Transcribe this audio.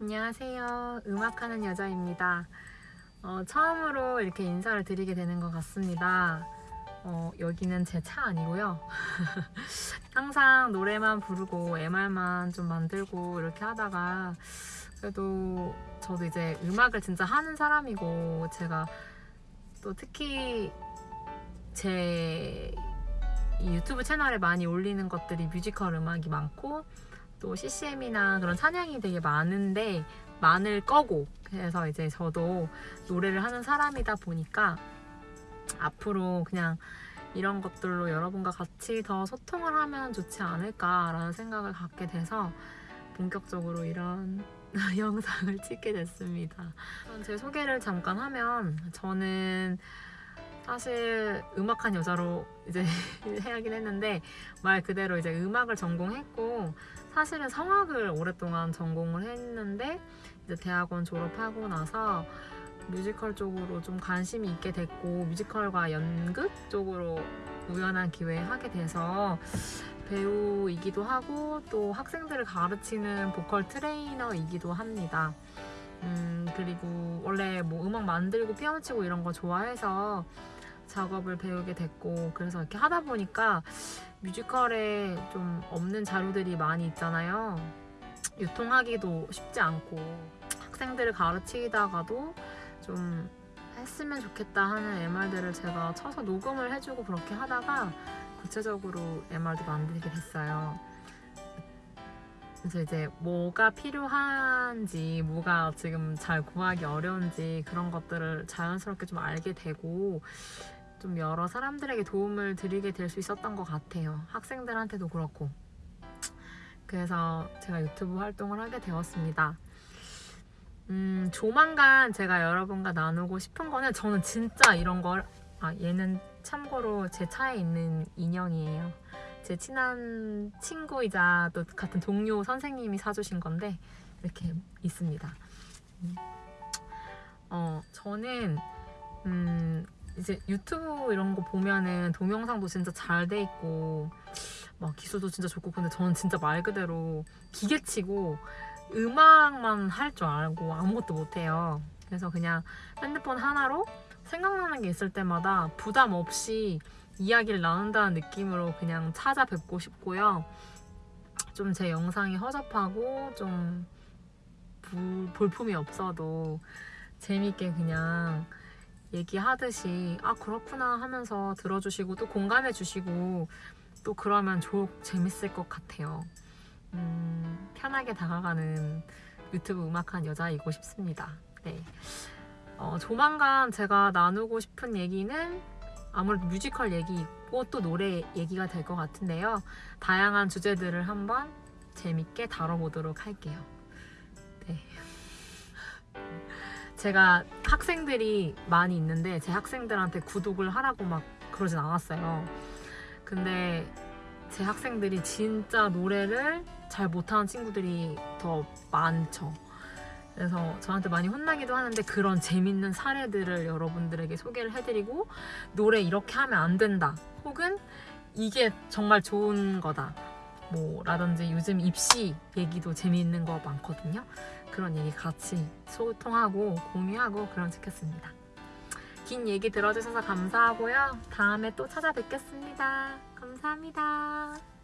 안녕하세요. 음악하는 여자입니다. 어, 처음으로 이렇게 인사를 드리게 되는 것 같습니다. 어, 여기는 제 차 아니고요. 항상 노래만 부르고 MR만 좀 만들고 이렇게 하다가 그래도 저도 이제 음악을 진짜 하는 사람이고 제가 또 특히 제이 유튜브 채널에 많이 올리는 것들이 뮤지컬 음악이 많고 또 CCM이나 그런 찬양이 되게 많은데 많을 거고 그래서 이제 저도 노래를 하는 사람이다 보니까 앞으로 그냥 이런 것들로 여러분과 같이 더 소통을 하면 좋지 않을까라는 생각을 갖게 돼서 본격적으로 이런 영상을 찍게 됐습니다. 제 소개를 잠깐 하면 저는 사실 음악한 여자로 이제 해야긴 했는데 말 그대로 이제 음악을 전공했고 사실은 성악을 오랫동안 전공을 했는데 이제 대학원 졸업하고 나서 뮤지컬 쪽으로 좀 관심이 있게 됐고 뮤지컬과 연극 쪽으로 우연한 기회에 하게 돼서 배우이기도 하고 또 학생들을 가르치는 보컬 트레이너이기도 합니다. 음, 그리고 원래 뭐 음악 만들고 피아노 치고 이런 거 좋아해서 작업을 배우게 됐고 그래서 이렇게 하다 보니까 뮤지컬에 좀 없는 자료들이 많이 있잖아요. 유통하기도 쉽지 않고 학생들을 가르치다가도 좀 했으면 좋겠다 하는 MR들을 제가 쳐서 녹음을 해주고 그렇게 하다가 구체적으로 MR도 만들게 됐어요. 그래서 이제 뭐가 필요한지 뭐가 지금 잘 구하기 어려운지 그런 것들을 자연스럽게 좀 알게 되고 좀 여러 사람들에게 도움을 드리게 될 수 있었던 것 같아요. 학생들한테도 그렇고. 그래서 제가 유튜브 활동을 하게 되었습니다. 음, 조만간 제가 여러분과 나누고 싶은 거는 저는 진짜 이런 걸, 아, 얘는 참고로 제 차에 있는 인형이에요. 제 친한 친구이자 또 같은 동료 선생님이 사주신 건데, 이렇게 있습니다. 음. 어, 저는, 음, 이제 유튜브 이런 거 보면은 동영상도 진짜 잘 돼 있고 막 기술도 진짜 좋고 근데 저는 진짜 말 그대로 기계치고 음악만 할 줄 알고 아무것도 못해요. 그래서 그냥 핸드폰 하나로 생각나는 게 있을 때마다 부담 없이 이야기를 나눈다는 느낌으로 그냥 찾아뵙고 싶고요. 좀 제 영상이 허접하고 좀 볼품이 없어도 재밌게 그냥 얘기하듯이 아 그렇구나 하면서 들어주시고 또 공감해 주시고 또 그러면 좋 재밌을 것 같아요 음, 편하게 다가가는 유튜브 음악한 여자이고 싶습니다 네. 어, 조만간 제가 나누고 싶은 얘기는 아무래도 뮤지컬 얘기고 또 노래 얘기가 될 것 같은데요 다양한 주제들을 한번 재밌게 다뤄보도록 할게요 네. 제가 학생들이 많이 있는데 제 학생들한테 구독을 하라고 막 그러진 않았어요. 근데 제 학생들이 진짜 노래를 잘 못하는 친구들이 더 많죠. 그래서 저한테 많이 혼나기도 하는데 그런 재밌는 사례들을 여러분들에게 소개를 해드리고 노래 이렇게 하면 안 된다 혹은 이게 정말 좋은 거다 뭐 라든지 요즘 입시 얘기도 재미있는 거 많거든요. 그런 얘기 같이 소통하고 공유하고 그럼 좋겠습니다. 긴 얘기 들어주셔서 감사하고요. 다음에 또 찾아뵙겠습니다. 감사합니다